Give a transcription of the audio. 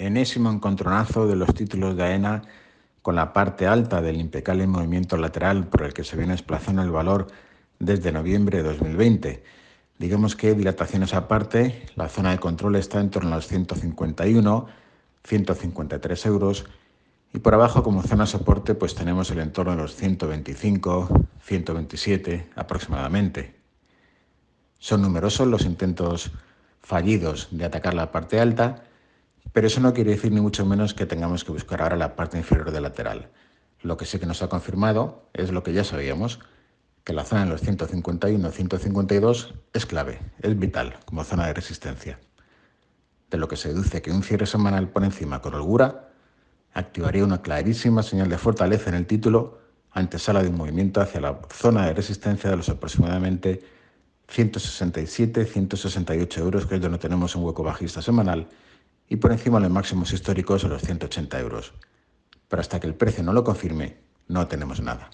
enésimo encontronazo de los títulos de AENA con la parte alta del impecable movimiento lateral por el que se viene desplazando el valor desde noviembre de 2020. Digamos que dilataciones aparte, la zona de control está en torno a los 151, 153 euros y por abajo como zona soporte pues tenemos el entorno de los 125, 127 aproximadamente. Son numerosos los intentos fallidos de atacar la parte alta, pero eso no quiere decir ni mucho menos que tengamos que buscar ahora la parte inferior del lateral. Lo que sí que nos ha confirmado es lo que ya sabíamos, que la zona de los 151-152 es clave, es vital como zona de resistencia. De lo que se deduce que un cierre semanal por encima con holgura activaría una clarísima señal de fortaleza en el título antesala de un movimiento hacia la zona de resistencia de los aproximadamente 167-168 euros, que es donde tenemos un hueco bajista semanal, y por encima de los máximos históricos a los 180 euros. Pero hasta que el precio no lo confirme, no tenemos nada.